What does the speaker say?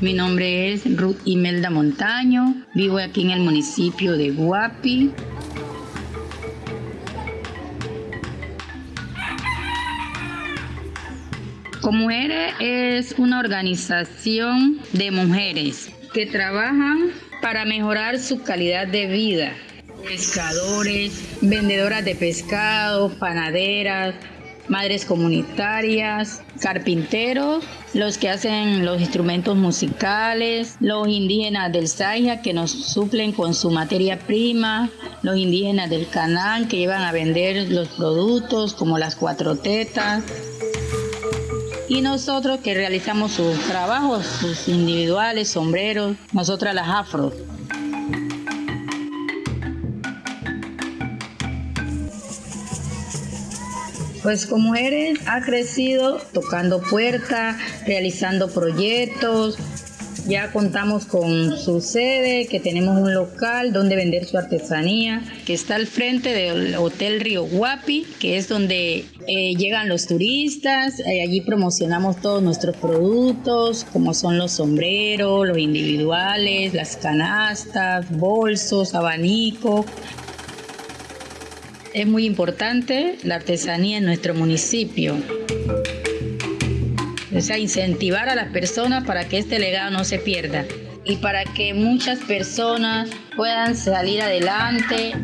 Mi nombre es Ruth Imelda Montaño, vivo aquí en el municipio de Guapi. Comujeres es una organización de mujeres que trabajan para mejorar su calidad de vida. Pescadores, vendedoras de pescado, panaderas, madres comunitarias, carpinteros, los que hacen los instrumentos musicales, los indígenas del Saya que nos suplen con su materia prima, los indígenas del Canán que llevan a vender los productos como las cuatro tetas. Y nosotros que realizamos sus trabajos, sus individuales, sombreros, nosotras las afros. Pues como mujeres ha crecido tocando puertas, realizando proyectos. Ya contamos con su sede, que tenemos un local donde vender su artesanía, que está al frente del Hotel Río Guapi, que es donde eh, llegan los turistas. Eh, allí promocionamos todos nuestros productos, como son los sombreros, los individuales, las canastas, bolsos, abanico, es muy importante la artesanía en nuestro municipio. O sea, incentivar a las personas para que este legado no se pierda y para que muchas personas puedan salir adelante.